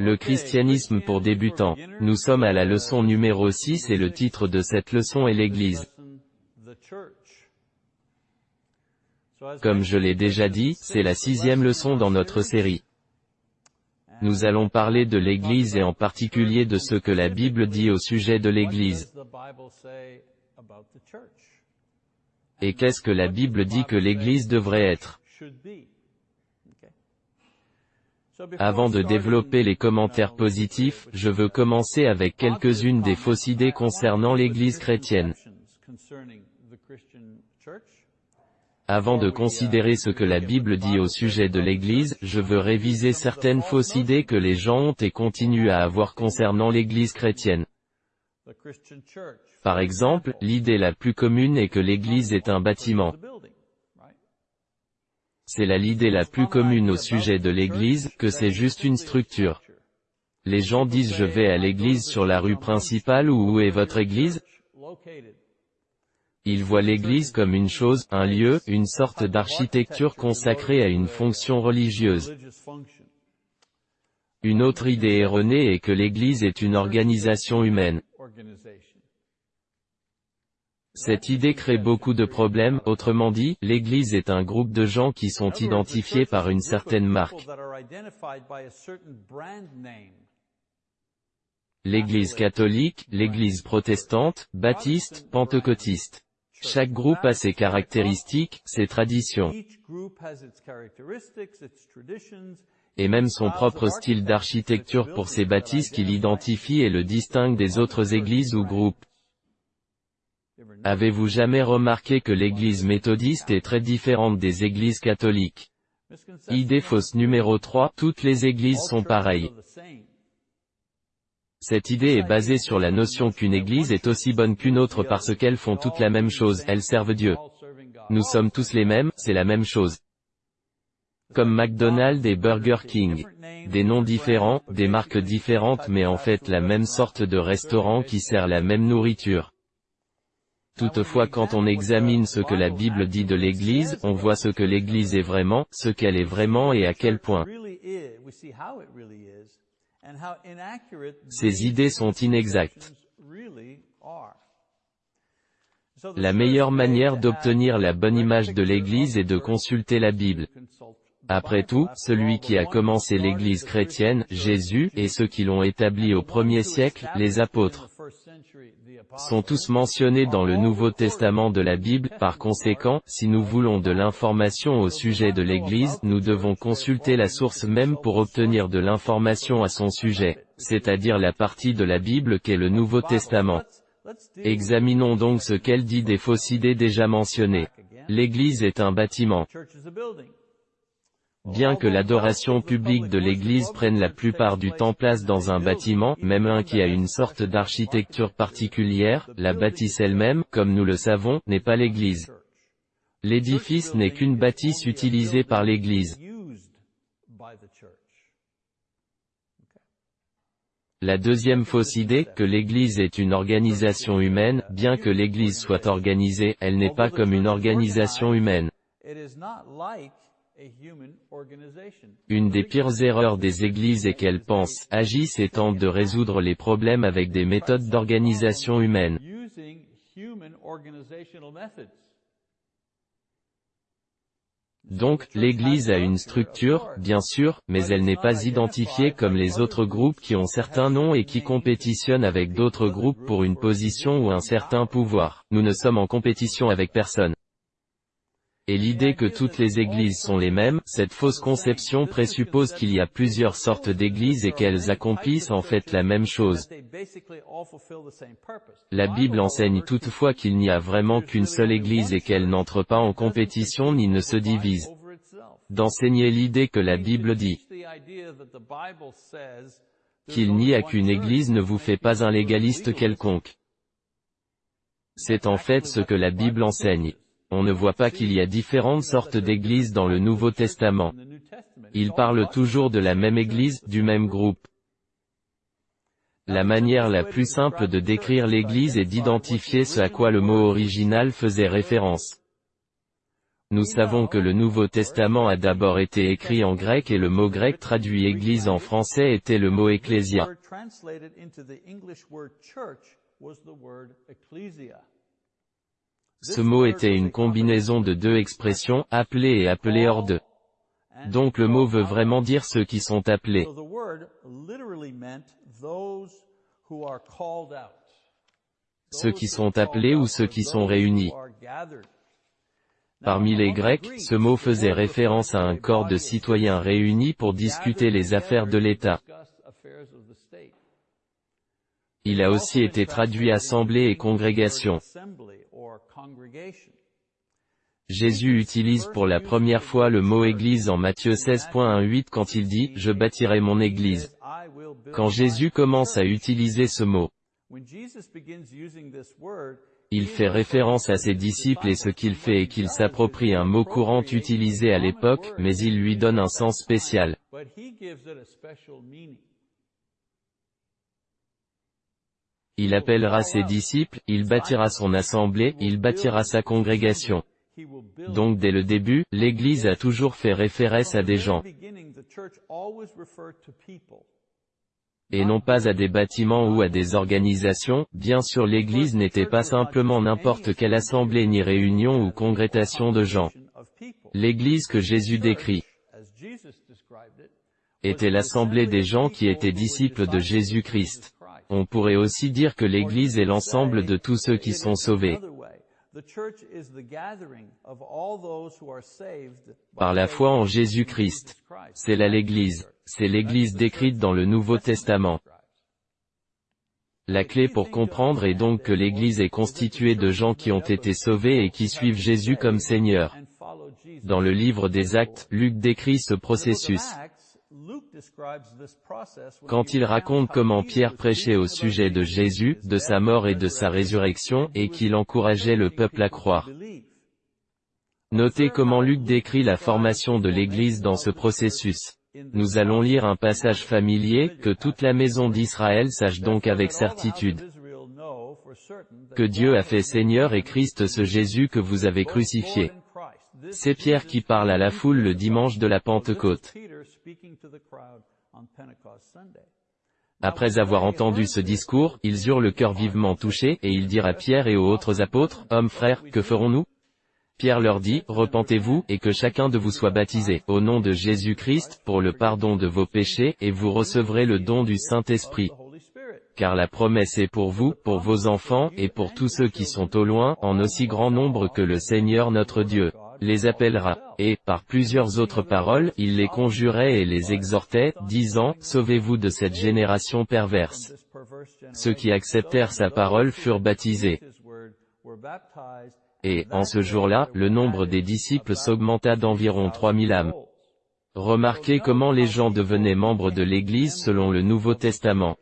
Le christianisme pour débutants. Nous sommes à la leçon numéro 6 et le titre de cette leçon est l'Église. Comme je l'ai déjà dit, c'est la sixième leçon dans notre série. Nous allons parler de l'Église et en particulier de ce que la Bible dit au sujet de l'Église. Et qu'est-ce que la Bible dit que l'Église devrait être? Avant de développer les commentaires positifs, je veux commencer avec quelques-unes des fausses idées concernant l'Église chrétienne. Avant de considérer ce que la Bible dit au sujet de l'Église, je veux réviser certaines fausses idées que les gens ont et continuent à avoir concernant l'Église chrétienne. Par exemple, l'idée la plus commune est que l'Église est un bâtiment. C'est la l'idée la plus commune au sujet de l'église, que c'est juste une structure. Les gens disent je vais à l'église sur la rue principale ou où est votre église? Ils voient l'église comme une chose, un lieu, une sorte d'architecture consacrée à une fonction religieuse. Une autre idée erronée est que l'église est une organisation humaine. Cette idée crée beaucoup de problèmes, autrement dit, l'Église est un groupe de gens qui sont identifiés par une certaine marque. L'Église catholique, l'Église protestante, baptiste, pentecôtiste. Chaque groupe a ses caractéristiques, ses traditions, et même son propre style d'architecture pour ses bâtisses qui l'identifie et le distingue des autres églises ou groupes. Avez-vous jamais remarqué que l'église méthodiste est très différente des églises catholiques? Idée fausse numéro 3, toutes les églises sont pareilles. Cette idée est basée sur la notion qu'une église est aussi bonne qu'une autre parce qu'elles font toutes la même chose, elles servent Dieu. Nous sommes tous les mêmes, c'est la même chose. Comme McDonald's et Burger King. Des noms différents, des marques différentes mais en fait la même sorte de restaurant qui sert la même nourriture. Toutefois quand on examine ce que la Bible dit de l'Église, on voit ce que l'Église est vraiment, ce qu'elle est vraiment et à quel point. Ces idées sont inexactes. La meilleure manière d'obtenir la bonne image de l'Église est de consulter la Bible. Après tout, celui qui a commencé l'Église chrétienne, Jésus, et ceux qui l'ont établi au premier siècle, les apôtres, sont tous mentionnés dans le Nouveau Testament de la Bible, par conséquent, si nous voulons de l'information au sujet de l'Église, nous devons consulter la source même pour obtenir de l'information à son sujet, c'est-à-dire la partie de la Bible qu'est le Nouveau Testament. Examinons donc ce qu'elle dit des fausses idées déjà mentionnées. L'Église est un bâtiment. Bien que l'adoration publique de l'église prenne la plupart du temps place dans un bâtiment, même un qui a une sorte d'architecture particulière, la bâtisse elle-même, comme nous le savons, n'est pas l'église. L'édifice n'est qu'une bâtisse utilisée par l'église. La deuxième fausse idée, que l'Église est une organisation humaine, bien que l'Église soit organisée, elle n'est pas comme une organisation humaine. Une des pires erreurs des églises est qu'elles pensent, agissent et tentent de résoudre les problèmes avec des méthodes d'organisation humaine. Donc, l'Église a une structure, bien sûr, mais elle n'est pas identifiée comme les autres groupes qui ont certains noms et qui compétitionnent avec d'autres groupes pour une position ou un certain pouvoir. Nous ne sommes en compétition avec personne et l'idée que toutes les églises sont les mêmes, cette fausse conception présuppose qu'il y a plusieurs sortes d'églises et qu'elles accomplissent en fait la même chose. La Bible enseigne toutefois qu'il n'y a vraiment qu'une seule église et qu'elle n'entre pas en compétition ni ne se divise. D'enseigner l'idée que la Bible dit qu'il n'y a qu'une église ne vous fait pas un légaliste quelconque. C'est en fait ce que la Bible enseigne on ne voit pas qu'il y a différentes sortes d'églises dans le Nouveau Testament. Il parle toujours de la même église, du même groupe. La manière la plus simple de décrire l'église est d'identifier ce à quoi le mot original faisait référence. Nous savons que le Nouveau Testament a d'abord été écrit en grec et le mot grec traduit Église en français était le mot ecclésia. Ce mot était une combinaison de deux expressions, appelé et appelé hors de. Donc le mot veut vraiment dire ceux qui sont appelés. Ceux qui sont appelés ou ceux qui sont réunis. Parmi les Grecs, ce mot faisait référence à un corps de citoyens réunis pour discuter les affaires de l'État. Il a aussi été traduit assemblée et congrégation. Jésus utilise pour la première fois le mot Église en Matthieu 16.18 quand il dit « Je bâtirai mon Église ». Quand Jésus commence à utiliser ce mot, il fait référence à ses disciples et ce qu'il fait est qu'il s'approprie un mot courant utilisé à l'époque, mais il lui donne un sens spécial. Il appellera ses disciples, il bâtira son assemblée, il bâtira sa congrégation. Donc dès le début, l'Église a toujours fait référence à des gens, et non pas à des bâtiments ou à des organisations, bien sûr l'Église n'était pas simplement n'importe quelle assemblée ni réunion ou congrégation de gens. L'Église que Jésus décrit était l'assemblée des gens qui étaient disciples de Jésus-Christ. On pourrait aussi dire que l'Église est l'ensemble de tous ceux qui sont sauvés. Par la foi en Jésus-Christ. C'est là l'Église. C'est l'Église décrite dans le Nouveau Testament. La clé pour comprendre est donc que l'Église est constituée de gens qui ont été sauvés et qui suivent Jésus comme Seigneur. Dans le livre des Actes, Luc décrit ce processus. Quand il raconte comment Pierre prêchait au sujet de Jésus, de sa mort et de sa résurrection, et qu'il encourageait le peuple à croire. Notez comment Luc décrit la formation de l'Église dans ce processus. Nous allons lire un passage familier, que toute la maison d'Israël sache donc avec certitude que Dieu a fait Seigneur et Christ ce Jésus que vous avez crucifié. C'est Pierre qui parle à la foule le dimanche de la Pentecôte. Après avoir entendu ce discours, ils eurent le cœur vivement touché, et ils dirent à Pierre et aux autres apôtres, Hommes frères, que ferons-nous? Pierre leur dit, Repentez-vous, et que chacun de vous soit baptisé, au nom de Jésus-Christ, pour le pardon de vos péchés, et vous recevrez le don du Saint-Esprit. Car la promesse est pour vous, pour vos enfants, et pour tous ceux qui sont au loin, en aussi grand nombre que le Seigneur notre Dieu les appellera. Et, par plusieurs autres paroles, il les conjurait et les exhortait, disant, Sauvez-vous de cette génération perverse. Ceux qui acceptèrent sa parole furent baptisés. Et, en ce jour-là, le nombre des disciples s'augmenta d'environ 3000 âmes. Remarquez comment les gens devenaient membres de l'Église selon le Nouveau Testament.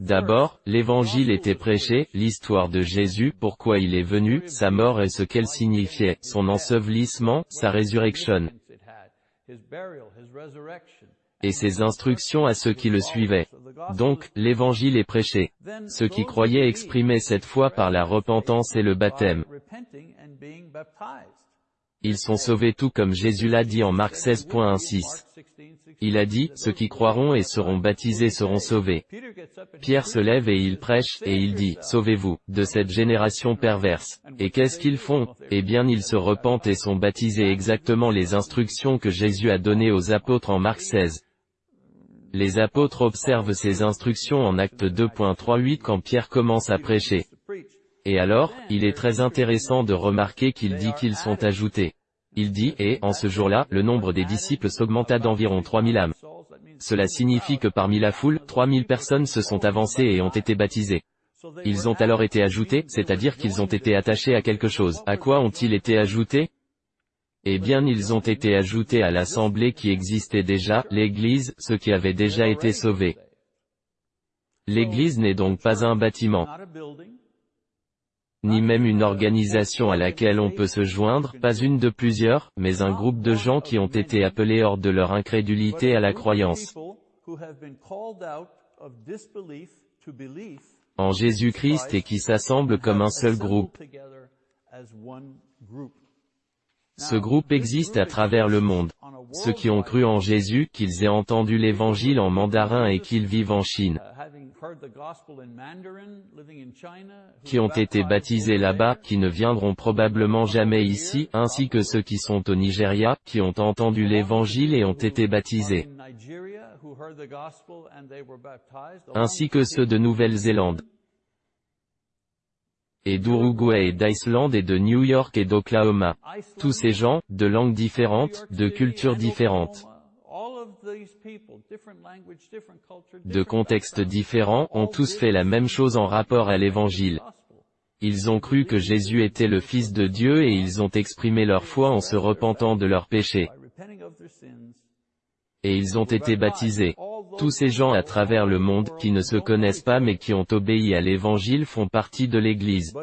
D'abord, l'évangile était prêché, l'histoire de Jésus, pourquoi il est venu, sa mort et ce qu'elle signifiait, son ensevelissement, sa résurrection, et ses instructions à ceux qui le suivaient. Donc, l'évangile est prêché. Ceux qui croyaient exprimaient cette foi par la repentance et le baptême. Ils sont sauvés tout comme Jésus l'a dit en Marc 16.16. Il a dit, ceux qui croiront et seront baptisés seront sauvés. Pierre se lève et il prêche, et il dit, Sauvez-vous, de cette génération perverse. Et qu'est-ce qu'ils font? Eh bien ils se repentent et sont baptisés exactement les instructions que Jésus a données aux apôtres en Marc 16. Les apôtres observent ces instructions en acte 2.38 quand Pierre commence à prêcher. Et alors, il est très intéressant de remarquer qu'il dit qu'ils sont ajoutés. Il dit, et, en ce jour-là, le nombre des disciples s'augmenta d'environ 3000 âmes. Cela signifie que parmi la foule, 3000 personnes se sont avancées et ont été baptisées. Ils ont alors été ajoutés, c'est-à-dire qu'ils ont été attachés à quelque chose. À quoi ont-ils été ajoutés? Eh bien ils ont été ajoutés à l'assemblée qui existait déjà, l'Église, ceux qui avaient déjà été sauvés. L'Église n'est donc pas un bâtiment ni même une organisation à laquelle on peut se joindre, pas une de plusieurs, mais un groupe de gens qui ont été appelés hors de leur incrédulité à la croyance en Jésus-Christ et qui s'assemblent comme un seul groupe. Ce groupe existe à travers le monde. Ceux qui ont cru en Jésus, qu'ils aient entendu l'évangile en mandarin et qu'ils vivent en Chine, qui ont été baptisés là-bas, qui ne viendront probablement jamais ici, ainsi que ceux qui sont au Nigeria, qui ont entendu l'évangile et ont été baptisés, ainsi que ceux de Nouvelle-Zélande. Et d'Uruguay et d'Islande et de New York et d'Oklahoma. Tous ces gens, de langues différentes, de cultures différentes, de contextes différents, ont tous fait la même chose en rapport à l'Évangile. Ils ont cru que Jésus était le Fils de Dieu et ils ont exprimé leur foi en se repentant de leurs péchés. Et ils ont été baptisés. Tous ces gens à travers le monde, qui ne se connaissent pas mais qui ont obéi à l'Évangile font partie de l'Église.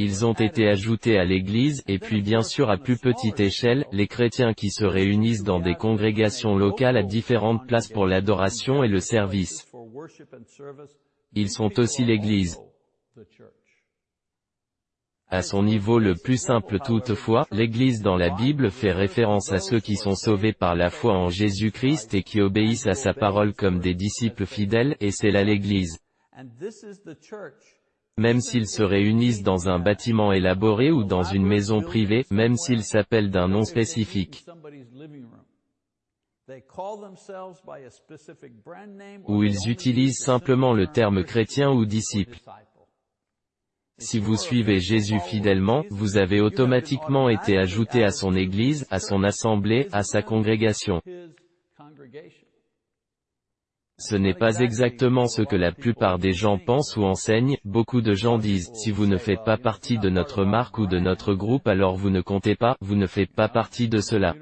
Ils ont été ajoutés à l'Église, et puis bien sûr à plus petite échelle, les chrétiens qui se réunissent dans des congrégations locales à différentes places pour l'adoration et le service. Ils sont aussi l'Église. À son niveau le plus simple toutefois, l'Église dans la Bible fait référence à ceux qui sont sauvés par la foi en Jésus-Christ et qui obéissent à sa parole comme des disciples fidèles, et c'est là l'Église. Même s'ils se réunissent dans un bâtiment élaboré ou dans une maison privée, même s'ils s'appellent d'un nom spécifique, ou ils utilisent simplement le terme chrétien ou disciple. Si vous suivez Jésus fidèlement, vous avez automatiquement été ajouté à son Église, à son assemblée, à sa congrégation. Ce n'est pas exactement ce que la plupart des gens pensent ou enseignent, beaucoup de gens disent, si vous ne faites pas partie de notre marque ou de notre groupe alors vous ne comptez pas, vous ne faites pas partie de cela.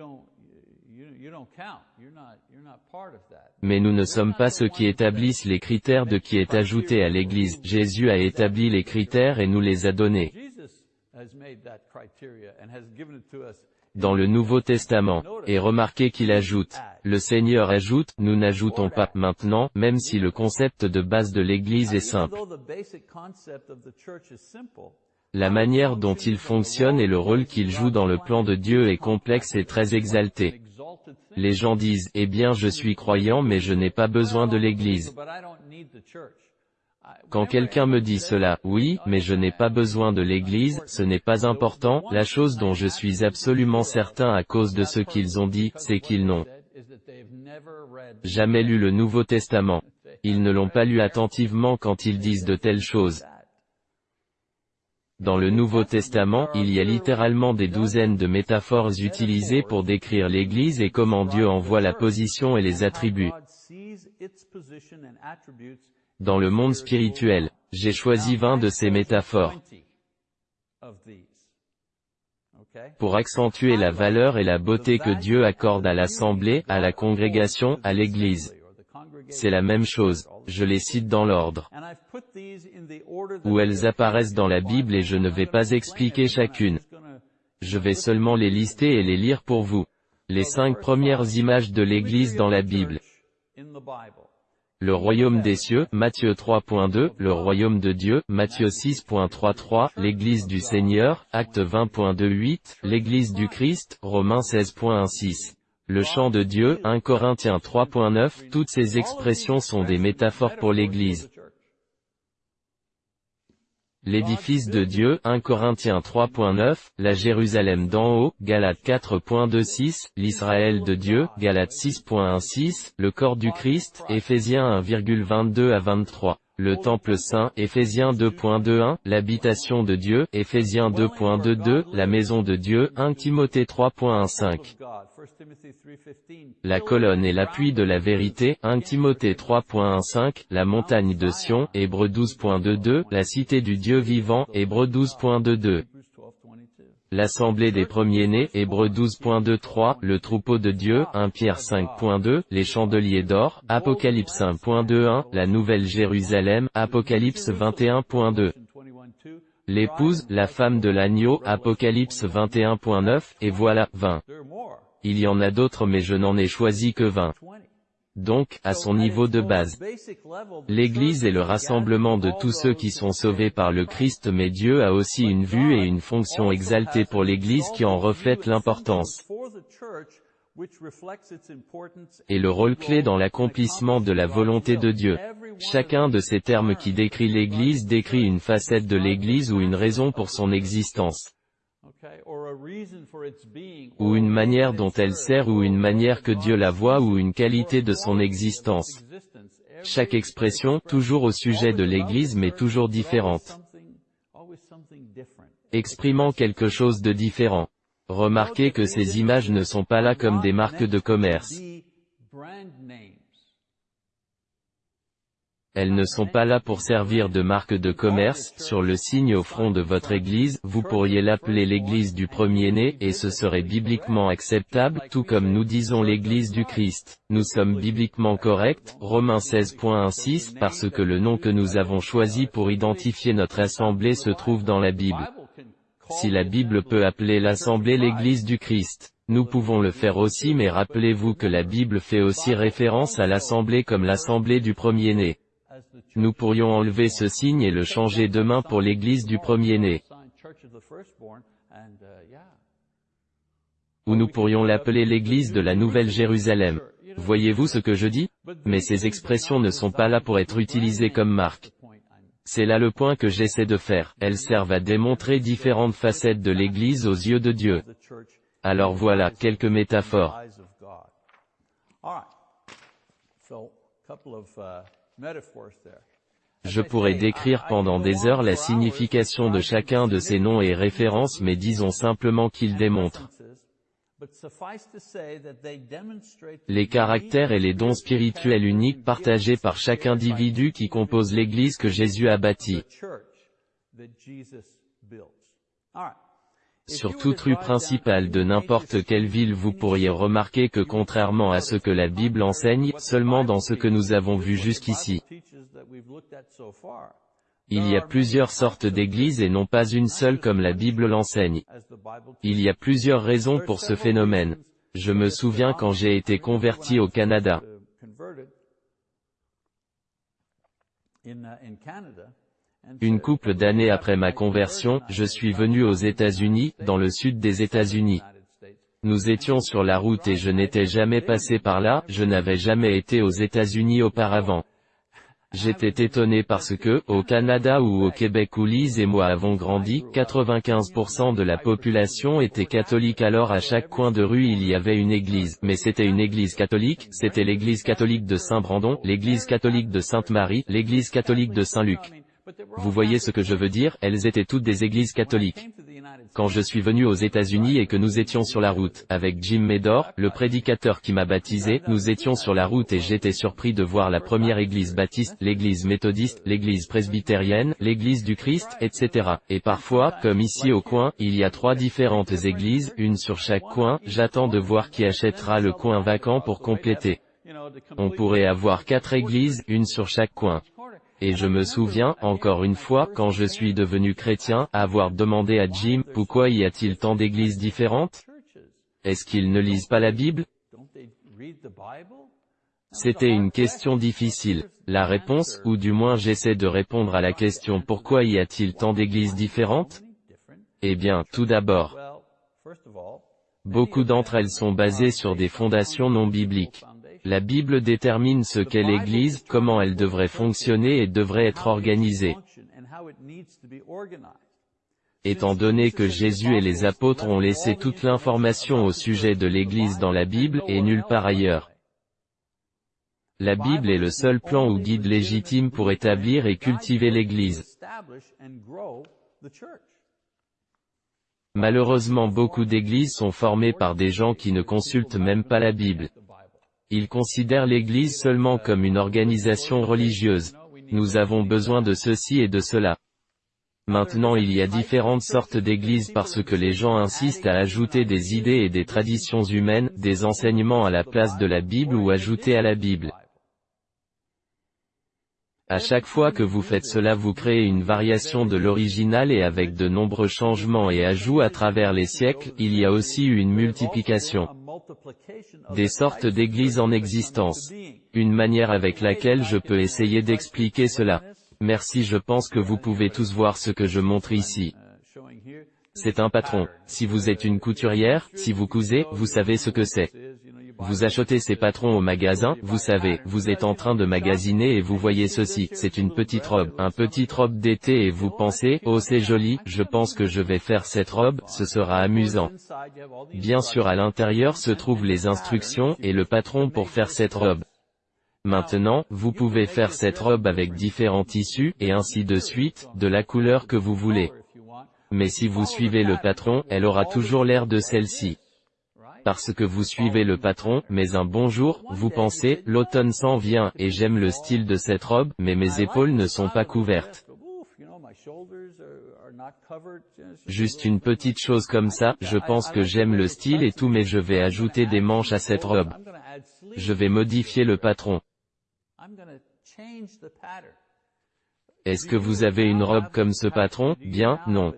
Mais nous ne sommes pas ceux qui établissent les critères de qui est ajouté à l'Église. Jésus a établi les critères et nous les a donnés. Dans le Nouveau Testament. Et remarquez qu'il ajoute. Le Seigneur ajoute, nous n'ajoutons pas maintenant, même si le concept de base de l'Église est simple. La manière dont il fonctionne et le rôle qu'il joue dans le plan de Dieu est complexe et très exalté. Les gens disent, eh bien je suis croyant mais je n'ai pas besoin de l'Église. Quand quelqu'un me dit cela, oui, mais je n'ai pas besoin de l'Église, ce n'est pas important, la chose dont je suis absolument certain à cause de ce qu'ils ont dit, c'est qu'ils n'ont jamais lu le Nouveau Testament. Ils ne l'ont pas lu attentivement quand ils disent de telles choses. Dans le Nouveau Testament, il y a littéralement des douzaines de métaphores utilisées pour décrire l'Église et comment Dieu en voit la position et les attributs. Dans le monde spirituel, j'ai choisi 20 de ces métaphores pour accentuer la valeur et la beauté que Dieu accorde à l'Assemblée, à la congrégation, à l'Église. C'est la même chose, je les cite dans l'ordre où elles apparaissent dans la Bible et je ne vais pas expliquer chacune. Je vais seulement les lister et les lire pour vous. Les cinq premières images de l'Église dans la Bible. Le royaume des cieux, Matthieu 3.2, le royaume de Dieu, Matthieu 6.33, l'église du Seigneur, Acte 20.28, l'église du Christ, Romains 16.16. Le chant de Dieu, 1 Corinthiens 3.9, toutes ces expressions sont des métaphores pour l'Église. L'édifice de Dieu, 1 Corinthiens 3.9, la Jérusalem d'en haut, Galates 4.26, l'Israël de Dieu, Galates 6.16, le corps du Christ, Éphésiens 1,22 à 23. Le Temple Saint, Éphésiens 2.21, l'habitation de Dieu, Éphésiens 2.22, la maison de Dieu, 1 Timothée 3.15. La colonne et l'appui de la vérité, 1 Timothée 3.15, la montagne de Sion, Hébreux 12.22, la cité du Dieu vivant, Hébreux 12.22. L'assemblée des premiers-nés, Hébreux 12.23, le troupeau de Dieu, 1 Pierre 5.2, les chandeliers d'or, Apocalypse 1.21, la nouvelle Jérusalem, Apocalypse 21.2. L'épouse, la femme de l'agneau, Apocalypse 21.9, et voilà, 20. Il y en a d'autres mais je n'en ai choisi que 20. Donc, à son niveau de base. L'Église est le rassemblement de tous ceux qui sont sauvés par le Christ mais Dieu a aussi une vue et une fonction exaltée pour l'Église qui en reflète l'importance et le rôle clé dans l'accomplissement de la volonté de Dieu. Chacun de ces termes qui décrit l'Église décrit une facette de l'Église ou une raison pour son existence ou une manière dont elle sert ou une manière que Dieu la voit ou une qualité de son existence. Chaque expression, toujours au sujet de l'Église mais toujours différente. Exprimant quelque chose de différent. Remarquez que ces images ne sont pas là comme des marques de commerce. Elles ne sont pas là pour servir de marque de commerce, sur le signe au front de votre église, vous pourriez l'appeler l'église du premier-né, et ce serait bibliquement acceptable, tout comme nous disons l'église du Christ. Nous sommes bibliquement corrects, Romains 16.16, parce que le nom que nous avons choisi pour identifier notre assemblée se trouve dans la Bible. Si la Bible peut appeler l'assemblée l'église du Christ, nous pouvons le faire aussi mais rappelez-vous que la Bible fait aussi référence à l'assemblée comme l'assemblée du premier-né. Nous pourrions enlever ce signe et le changer demain pour l'église du premier-né. Ou nous pourrions l'appeler l'église de la Nouvelle Jérusalem. Voyez-vous ce que je dis? Mais ces expressions ne sont pas là pour être utilisées comme marque. C'est là le point que j'essaie de faire. Elles servent à démontrer différentes facettes de l'Église aux yeux de Dieu. Alors voilà, quelques métaphores. Je pourrais décrire pendant des heures la signification de chacun de ces noms et références mais disons simplement qu'ils démontrent. les caractères et les dons spirituels uniques partagés par chaque individu qui compose l'Église que Jésus a bâtie. Sur toute rue principale de n'importe quelle ville vous pourriez remarquer que contrairement à ce que la Bible enseigne, seulement dans ce que nous avons vu jusqu'ici, il y a plusieurs sortes d'églises et non pas une seule comme la Bible l'enseigne. Il y a plusieurs raisons pour ce phénomène. Je me souviens quand j'ai été converti au Canada. Une couple d'années après ma conversion, je suis venu aux États-Unis, dans le sud des États-Unis. Nous étions sur la route et je n'étais jamais passé par là, je n'avais jamais été aux États-Unis auparavant. J'étais étonné parce que, au Canada ou au Québec où Lise et moi avons grandi, 95% de la population était catholique alors à chaque coin de rue il y avait une église, mais c'était une église catholique, c'était l'église catholique de Saint-Brandon, l'église catholique de Sainte-Marie, l'église catholique de Saint-Luc. Vous voyez ce que je veux dire, elles étaient toutes des églises catholiques. Quand je suis venu aux États-Unis et que nous étions sur la route, avec Jim Medor, le prédicateur qui m'a baptisé, nous étions sur la route et j'étais surpris de voir la première église baptiste, l'église méthodiste, l'église presbytérienne, l'église du Christ, etc. Et parfois, comme ici au coin, il y a trois différentes églises, une sur chaque coin, j'attends de voir qui achètera le coin vacant pour compléter. On pourrait avoir quatre églises, une sur chaque coin. Et je me souviens, encore une fois, quand je suis devenu chrétien, avoir demandé à Jim, pourquoi y a-t-il tant d'églises différentes? Est-ce qu'ils ne lisent pas la Bible? C'était une question difficile. La réponse, ou du moins j'essaie de répondre à la question pourquoi y a-t-il tant d'églises différentes? Eh bien, tout d'abord, beaucoup d'entre elles sont basées sur des fondations non bibliques. La Bible détermine ce qu'est l'Église, comment elle devrait fonctionner et devrait être organisée. Étant donné que Jésus et les apôtres ont laissé toute l'information au sujet de l'Église dans la Bible, et nulle part ailleurs. La Bible est le seul plan ou guide légitime pour établir et cultiver l'Église. Malheureusement beaucoup d'églises sont formées par des gens qui ne consultent même pas la Bible. Ils considèrent l'Église seulement comme une organisation religieuse. Nous avons besoin de ceci et de cela. Maintenant il y a différentes sortes d'églises parce que les gens insistent à ajouter des idées et des traditions humaines, des enseignements à la place de la Bible ou ajouter à la Bible. À chaque fois que vous faites cela vous créez une variation de l'original et avec de nombreux changements et ajouts à travers les siècles, il y a aussi une multiplication des sortes d'églises en existence. Une manière avec laquelle je peux essayer d'expliquer cela. Merci je pense que vous pouvez tous voir ce que je montre ici. C'est un patron. Si vous êtes une couturière, si vous cousez, vous savez ce que c'est. Vous achetez ces patrons au magasin, vous savez, vous êtes en train de magasiner et vous voyez ceci, c'est une petite robe, un petite robe d'été et vous pensez, oh c'est joli, je pense que je vais faire cette robe, ce sera amusant. Bien sûr à l'intérieur se trouvent les instructions, et le patron pour faire cette robe. Maintenant, vous pouvez faire cette robe avec différents tissus, et ainsi de suite, de la couleur que vous voulez. Mais si vous suivez le patron, elle aura toujours l'air de celle-ci parce que vous suivez le patron, mais un bon jour, vous pensez, l'automne s'en vient, et j'aime le style de cette robe, mais mes épaules ne sont pas couvertes. Juste une petite chose comme ça, je pense que j'aime le style et tout mais je vais ajouter des manches à cette robe. Je vais modifier le patron. Est-ce que vous avez une robe comme ce patron? Bien, non.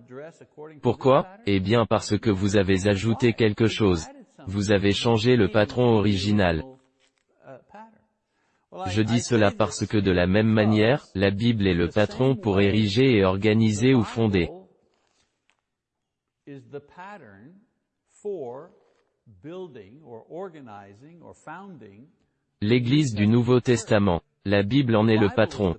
Pourquoi? Eh bien parce que vous avez ajouté quelque chose. Vous avez changé le patron original. Je dis cela parce que de la même manière, la Bible est le patron pour ériger et organiser ou fonder. L'Église du Nouveau Testament. La Bible en est le patron.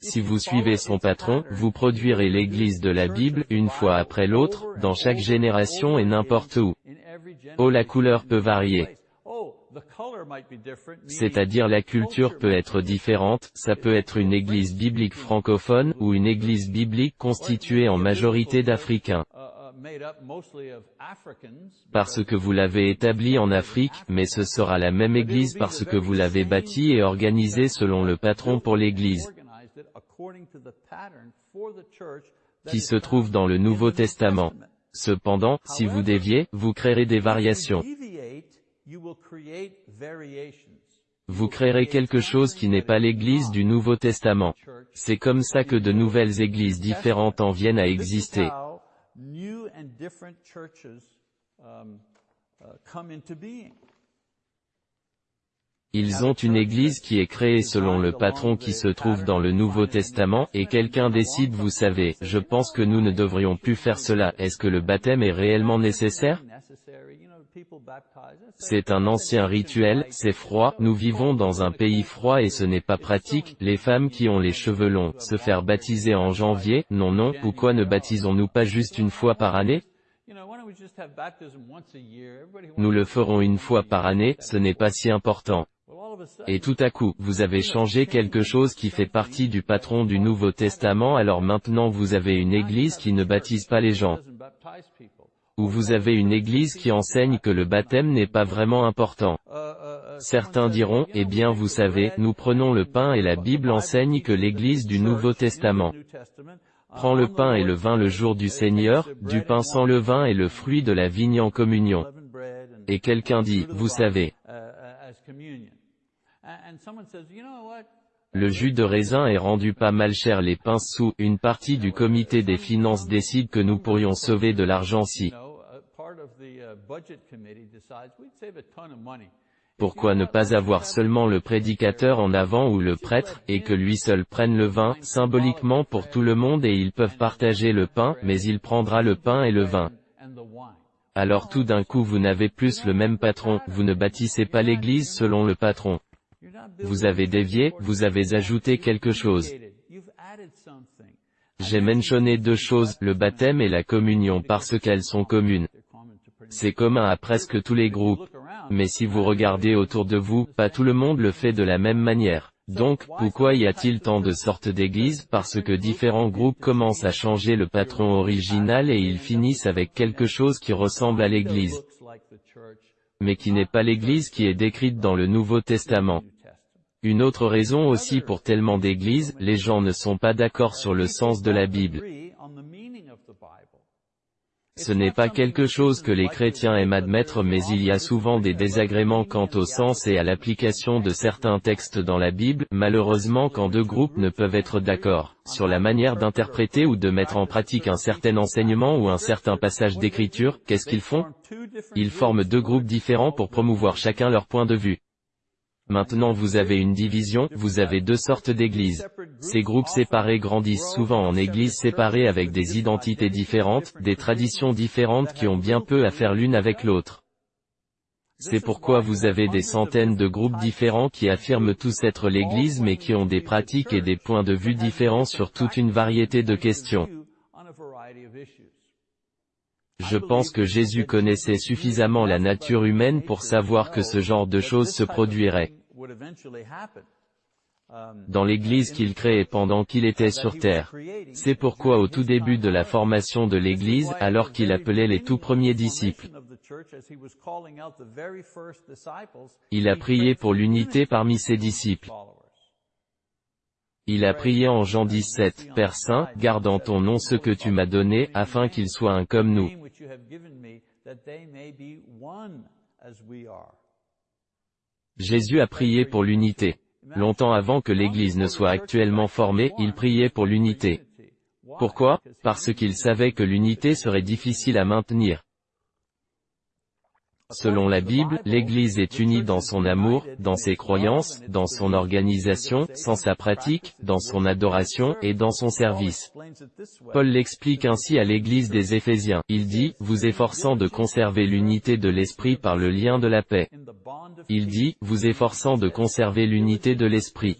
Si vous suivez son patron, vous produirez l'Église de la Bible, une fois après l'autre, dans chaque génération et n'importe où. Oh la couleur peut varier. C'est-à-dire la culture peut être différente, ça peut être une église biblique francophone, ou une église biblique constituée en majorité d'Africains. Parce que vous l'avez établie en Afrique, mais ce sera la même église parce que vous l'avez bâtie et organisée selon le patron pour l'église qui se trouve dans le Nouveau Testament. Cependant, si vous déviez, vous créerez des variations. Vous créerez quelque chose qui n'est pas l'Église du Nouveau Testament. C'est comme ça que de nouvelles églises différentes en viennent à exister. Ils ont une église qui est créée selon le patron qui se trouve dans le Nouveau Testament, et quelqu'un décide vous savez, je pense que nous ne devrions plus faire cela, est-ce que le baptême est réellement nécessaire? C'est un ancien rituel, c'est froid, nous vivons dans un pays froid et ce n'est pas pratique, les femmes qui ont les cheveux longs, se faire baptiser en janvier, non non, pourquoi ne baptisons-nous pas juste une fois par année? Nous le ferons une fois par année, ce n'est pas si important. Et tout à coup, vous avez changé quelque chose qui fait partie du patron du Nouveau Testament alors maintenant vous avez une église qui ne baptise pas les gens. Ou vous avez une église qui enseigne que le baptême n'est pas vraiment important. Certains diront, eh bien vous savez, nous prenons le pain et la Bible enseigne que l'église du Nouveau Testament prend le pain et le vin le jour du Seigneur, du pain sans le vin et le fruit de la vigne en communion. Et quelqu'un dit, vous savez, le jus de raisin est rendu pas mal cher les pinces sous, une partie du comité des finances décide que nous pourrions sauver de l'argent si. Pourquoi ne pas avoir seulement le prédicateur en avant ou le prêtre, et que lui seul prenne le vin, symboliquement pour tout le monde et ils peuvent partager le pain, mais il prendra le pain et le vin. Alors tout d'un coup vous n'avez plus le même patron, vous ne bâtissez pas l'église selon le patron. Vous avez dévié, vous avez ajouté quelque chose. J'ai mentionné deux choses, le baptême et la communion parce qu'elles sont communes. C'est commun à presque tous les groupes. Mais si vous regardez autour de vous, pas tout le monde le fait de la même manière. Donc, pourquoi y a-t-il tant de sortes d'églises? Parce que différents groupes commencent à changer le patron original et ils finissent avec quelque chose qui ressemble à l'église. Mais qui n'est pas l'église qui est décrite dans le Nouveau Testament. Une autre raison aussi pour tellement d'églises, les gens ne sont pas d'accord sur le sens de la Bible. Ce n'est pas quelque chose que les chrétiens aiment admettre mais il y a souvent des désagréments quant au sens et à l'application de certains textes dans la Bible, malheureusement quand deux groupes ne peuvent être d'accord, sur la manière d'interpréter ou de mettre en pratique un certain enseignement ou un certain passage d'écriture, qu'est-ce qu'ils font? Ils forment deux groupes différents pour promouvoir chacun leur point de vue. Maintenant vous avez une division, vous avez deux sortes d'églises. Ces groupes séparés grandissent souvent en églises séparées avec des identités différentes, des traditions différentes qui ont bien peu à faire l'une avec l'autre. C'est pourquoi vous avez des centaines de groupes différents qui affirment tous être l'Église mais qui ont des pratiques et des points de vue différents sur toute une variété de questions. Je pense que Jésus connaissait suffisamment la nature humaine pour savoir que ce genre de choses se produirait dans l'Église qu'il créait pendant qu'il était sur terre. C'est pourquoi au tout début de la formation de l'Église, alors qu'il appelait les tout premiers disciples, il a prié pour l'unité parmi ses disciples. Il a prié en Jean 17, Père Saint, garde en ton nom ce que tu m'as donné, afin qu'ils soient un comme nous. Jésus a prié pour l'unité. Longtemps avant que l'Église ne soit actuellement formée, il priait pour l'unité. Pourquoi? Parce qu'il savait que l'unité serait difficile à maintenir. Selon la Bible, l'Église est unie dans son amour, dans ses croyances, dans son organisation, sans sa pratique, dans son adoration, et dans son service. Paul l'explique ainsi à l'Église des Éphésiens. Il dit, vous efforçant de conserver l'unité de l'Esprit par le lien de la paix. Il dit, vous efforçant de conserver l'unité de l'Esprit.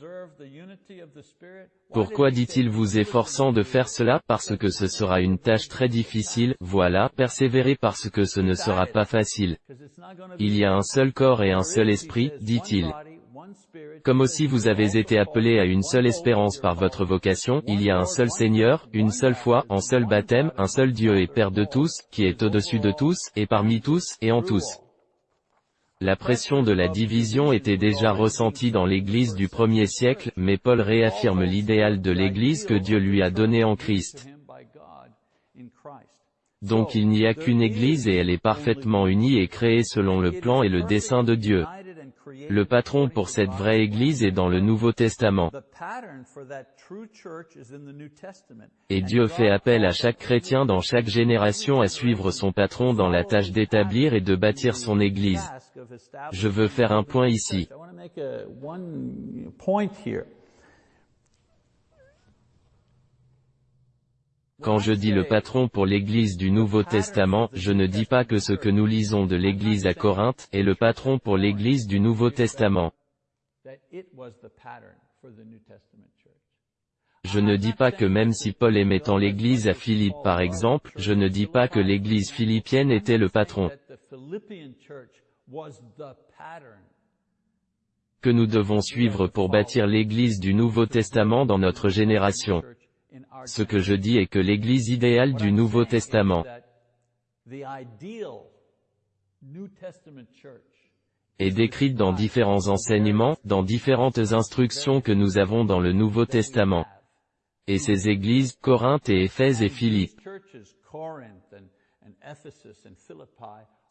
Pourquoi dit-il vous efforçant de faire cela? Parce que ce sera une tâche très difficile, voilà, persévérer parce que ce ne sera pas facile. Il y a un seul corps et un seul esprit, dit-il. Comme aussi vous avez été appelés à une seule espérance par votre vocation, il y a un seul Seigneur, une seule foi, un seul baptême, un seul Dieu et Père de tous, qui est au-dessus de tous, et parmi tous, et en tous. La pression de la division était déjà ressentie dans l'Église du premier siècle, mais Paul réaffirme l'idéal de l'Église que Dieu lui a donné en Christ. Donc il n'y a qu'une Église et elle est parfaitement unie et créée selon le plan et le dessein de Dieu. Le patron pour cette vraie Église est dans le Nouveau Testament. Et Dieu fait appel à chaque chrétien dans chaque génération à suivre son patron dans la tâche d'établir et de bâtir son Église. Je veux faire un point ici. Quand je dis le patron pour l'Église du Nouveau Testament, je ne dis pas que ce que nous lisons de l'Église à Corinthe est le patron pour l'Église du Nouveau Testament. Je ne dis pas que même si Paul aimait tant l'Église à Philippe par exemple, je ne dis pas que l'Église philippienne était le patron. Que nous devons suivre pour bâtir l'Église du Nouveau Testament dans notre génération. Ce que je dis est que l'Église idéale du Nouveau Testament est décrite dans différents enseignements, dans différentes instructions que nous avons dans le Nouveau Testament. Et ces églises, Corinthe et Éphèse et Philippe,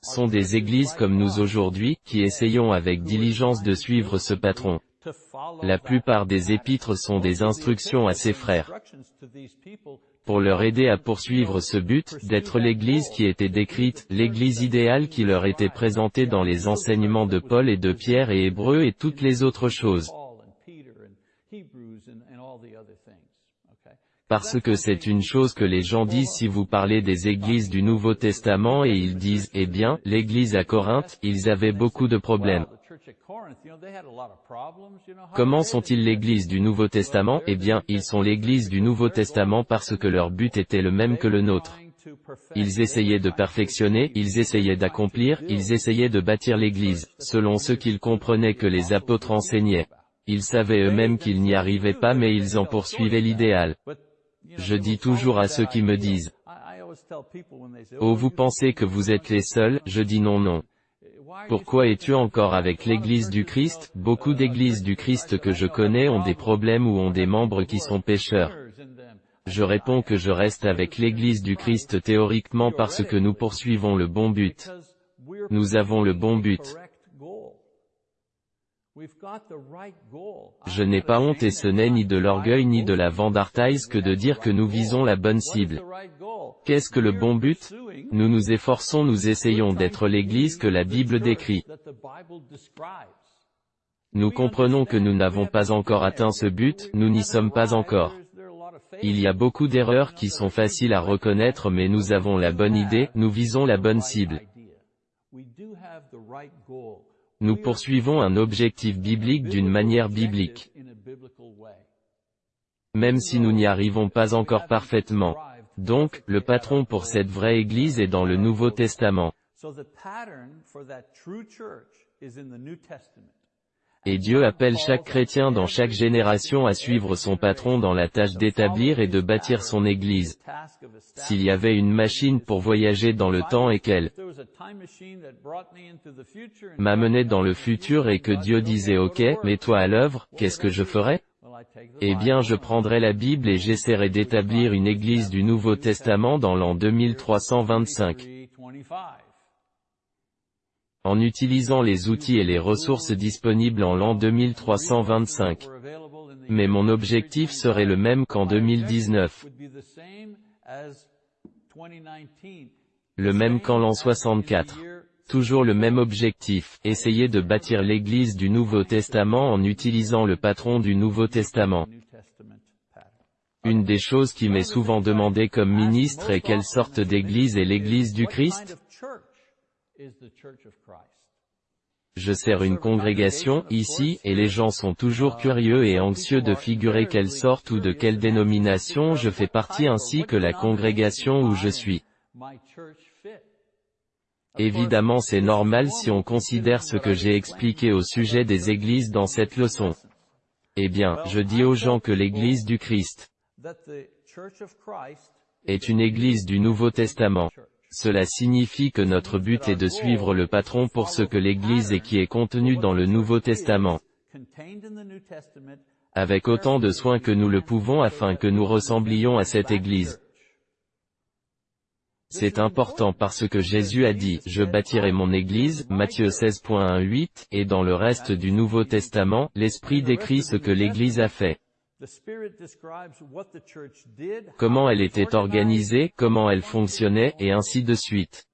sont des églises comme nous aujourd'hui, qui essayons avec diligence de suivre ce patron. La plupart des épîtres sont des instructions à ses frères pour leur aider à poursuivre ce but, d'être l'Église qui était décrite, l'Église idéale qui leur était présentée dans les enseignements de Paul et de Pierre et Hébreux et toutes les autres choses. Parce que c'est une chose que les gens disent si vous parlez des églises du Nouveau Testament et ils disent, eh bien, l'église à Corinthe, ils avaient beaucoup de problèmes. Comment sont-ils l'église du Nouveau Testament? Eh bien, ils sont l'église du Nouveau Testament parce que leur but était le même que le nôtre. Ils essayaient de perfectionner, ils essayaient d'accomplir, ils essayaient de bâtir l'église, selon ce qu'ils comprenaient que les apôtres enseignaient. Ils savaient eux-mêmes qu'ils n'y arrivaient pas mais ils en poursuivaient l'idéal. Je dis toujours à ceux qui me disent, Oh vous pensez que vous êtes les seuls, je dis non non. Pourquoi es-tu encore avec l'Église du Christ? Beaucoup d'églises du Christ que je connais ont des problèmes ou ont des membres qui sont pécheurs. Je réponds que je reste avec l'Église du Christ théoriquement parce que nous poursuivons le bon but. Nous avons le bon but. Je n'ai pas honte et ce n'est ni de l'orgueil ni de la vandartaise que de dire que nous visons la bonne cible. Qu'est-ce que le bon but? Nous nous efforçons nous essayons d'être l'Église que la Bible décrit. Nous comprenons que nous n'avons pas encore atteint ce but, nous n'y sommes pas encore. Il y a beaucoup d'erreurs qui sont faciles à reconnaître mais nous avons la bonne idée, nous visons la bonne cible. Nous poursuivons un objectif biblique d'une manière biblique. Même si nous n'y arrivons pas encore parfaitement. Donc, le patron pour cette vraie Église est dans le Nouveau Testament. Et Dieu appelle chaque chrétien dans chaque génération à suivre son patron dans la tâche d'établir et de bâtir son Église. S'il y avait une machine pour voyager dans le temps et qu'elle m'amenait dans le futur et que Dieu disait ok, mets-toi à l'œuvre, qu'est-ce que je ferais? Eh bien je prendrais la Bible et j'essaierai d'établir une Église du Nouveau Testament dans l'an 2325 en utilisant les outils et les ressources disponibles en l'an 2325. Mais mon objectif serait le même qu'en 2019. Le même qu'en l'an 64. Toujours le même objectif, essayer de bâtir l'Église du Nouveau Testament en utilisant le patron du Nouveau Testament. Une des choses qui m'est souvent demandée comme ministre est quelle sorte d'Église est l'Église du Christ? Je sers une congrégation, ici, et les gens sont toujours curieux et anxieux de figurer quelle sorte ou de quelle dénomination je fais partie ainsi que la congrégation où je suis. Évidemment c'est normal si on considère ce que j'ai expliqué au sujet des églises dans cette leçon. Eh bien, je dis aux gens que l'église du Christ est une église du Nouveau Testament. Cela signifie que notre but est de suivre le patron pour ce que l'Église est qui est contenu dans le Nouveau Testament, avec autant de soin que nous le pouvons afin que nous ressemblions à cette Église. C'est important parce que Jésus a dit, je bâtirai mon Église, Matthieu 16.18, et dans le reste du Nouveau Testament, l'Esprit décrit ce que l'Église a fait. Comment elle était organisée, comment elle fonctionnait, et ainsi de suite.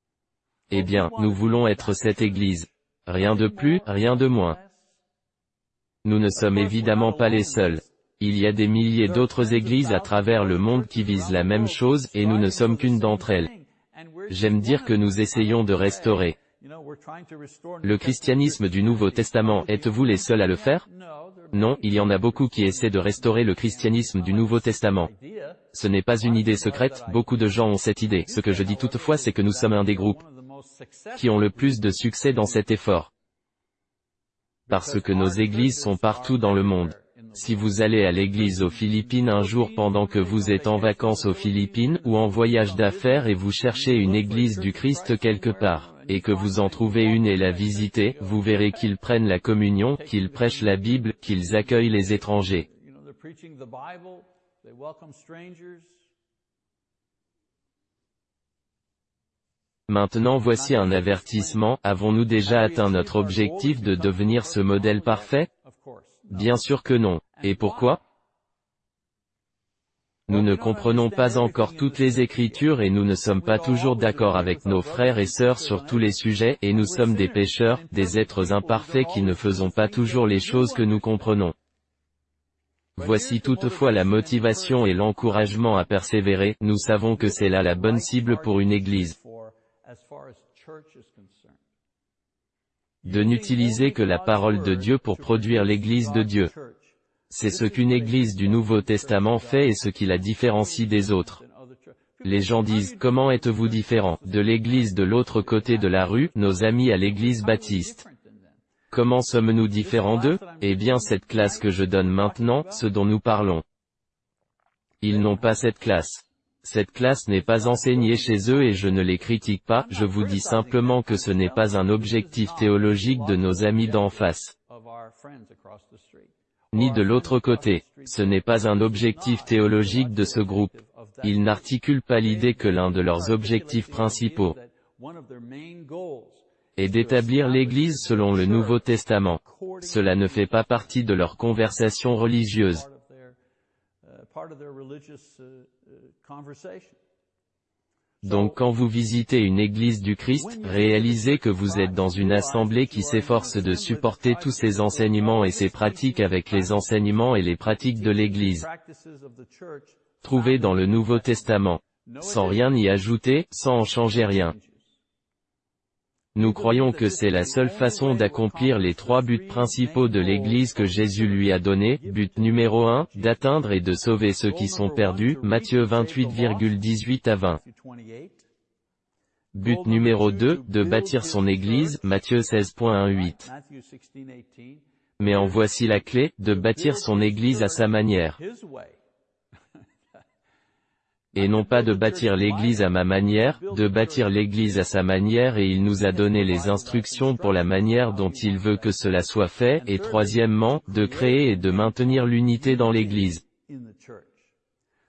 Eh bien, nous voulons être cette Église. Rien de plus, rien de moins. Nous ne sommes évidemment pas les seuls. Il y a des milliers d'autres églises à travers le monde qui visent la même chose, et nous ne sommes qu'une d'entre elles. J'aime dire que nous essayons de restaurer le christianisme du Nouveau Testament. Êtes-vous les seuls à le faire? Non, il y en a beaucoup qui essaient de restaurer le christianisme du Nouveau Testament. Ce n'est pas une idée secrète, beaucoup de gens ont cette idée. Ce que je dis toutefois c'est que nous sommes un des groupes qui ont le plus de succès dans cet effort. Parce que nos églises sont partout dans le monde. Si vous allez à l'église aux Philippines un jour pendant que vous êtes en vacances aux Philippines ou en voyage d'affaires et vous cherchez une église du Christ quelque part, et que vous en trouvez une et la visitez, vous verrez qu'ils prennent la communion, qu'ils prêchent la Bible, qu'ils accueillent les étrangers. Maintenant voici un avertissement, avons-nous déjà atteint notre objectif de devenir ce modèle parfait? Bien sûr que non. Et pourquoi? Nous ne comprenons pas encore toutes les Écritures et nous ne sommes pas toujours d'accord avec nos frères et sœurs sur tous les sujets, et nous sommes des pécheurs, des êtres imparfaits qui ne faisons pas toujours les choses que nous comprenons. Voici toutefois la motivation et l'encouragement à persévérer, nous savons que c'est là la bonne cible pour une Église. De n'utiliser que la parole de Dieu pour produire l'Église de Dieu. C'est ce qu'une église du Nouveau Testament fait et ce qui la différencie des autres. Les gens disent, comment êtes-vous différent de l'église de l'autre côté de la rue, nos amis à l'église baptiste? Comment sommes-nous différents d'eux? Eh bien cette classe que je donne maintenant, ce dont nous parlons. Ils n'ont pas cette classe. Cette classe n'est pas enseignée chez eux et je ne les critique pas, je vous dis simplement que ce n'est pas un objectif théologique de nos amis d'en face ni de l'autre côté. Ce n'est pas un objectif théologique de ce groupe. Ils n'articulent pas l'idée que l'un de leurs objectifs principaux est d'établir l'Église selon le Nouveau Testament. Cela ne fait pas partie de leur conversation religieuse. Donc quand vous visitez une église du Christ, réalisez que vous êtes dans une assemblée qui s'efforce de supporter tous ces enseignements et ces pratiques avec les enseignements et les pratiques de l'église trouvés dans le Nouveau Testament, sans rien y ajouter, sans en changer rien. Nous croyons que c'est la seule façon d'accomplir les trois buts principaux de l'Église que Jésus lui a donné, but numéro 1, d'atteindre et de sauver ceux qui sont perdus, Matthieu 28,18 à 20. But numéro 2, de bâtir son Église, Matthieu 16.18. Mais en voici la clé, de bâtir son Église à sa manière et non pas de bâtir l'église à ma manière, de bâtir l'église à sa manière et il nous a donné les instructions pour la manière dont il veut que cela soit fait, et troisièmement, de créer et de maintenir l'unité dans l'église.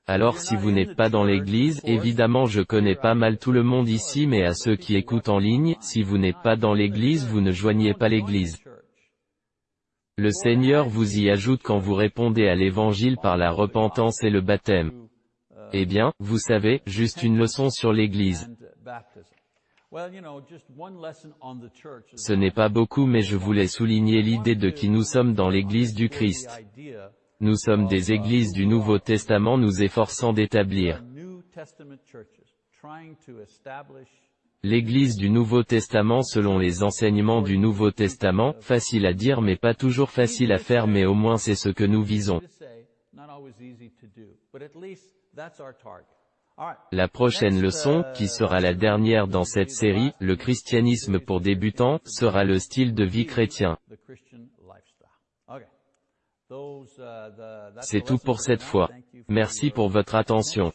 Alors si vous n'êtes pas dans l'église, évidemment je connais pas mal tout le monde ici mais à ceux qui écoutent en ligne, si vous n'êtes pas dans l'église vous ne joignez pas l'église. Le Seigneur vous y ajoute quand vous répondez à l'évangile par la repentance et le baptême. Eh bien, vous savez, juste une leçon sur l'Église. Ce n'est pas beaucoup mais je voulais souligner l'idée de qui nous sommes dans l'Église du Christ. Nous sommes des églises du Nouveau Testament nous efforçant d'établir l'Église du Nouveau Testament selon les enseignements du Nouveau Testament, facile à dire mais pas toujours facile à faire mais au moins c'est ce que nous visons. La prochaine leçon, qui sera la dernière dans cette série, le christianisme pour débutants, sera le style de vie chrétien. C'est tout pour cette fois. Merci pour votre attention.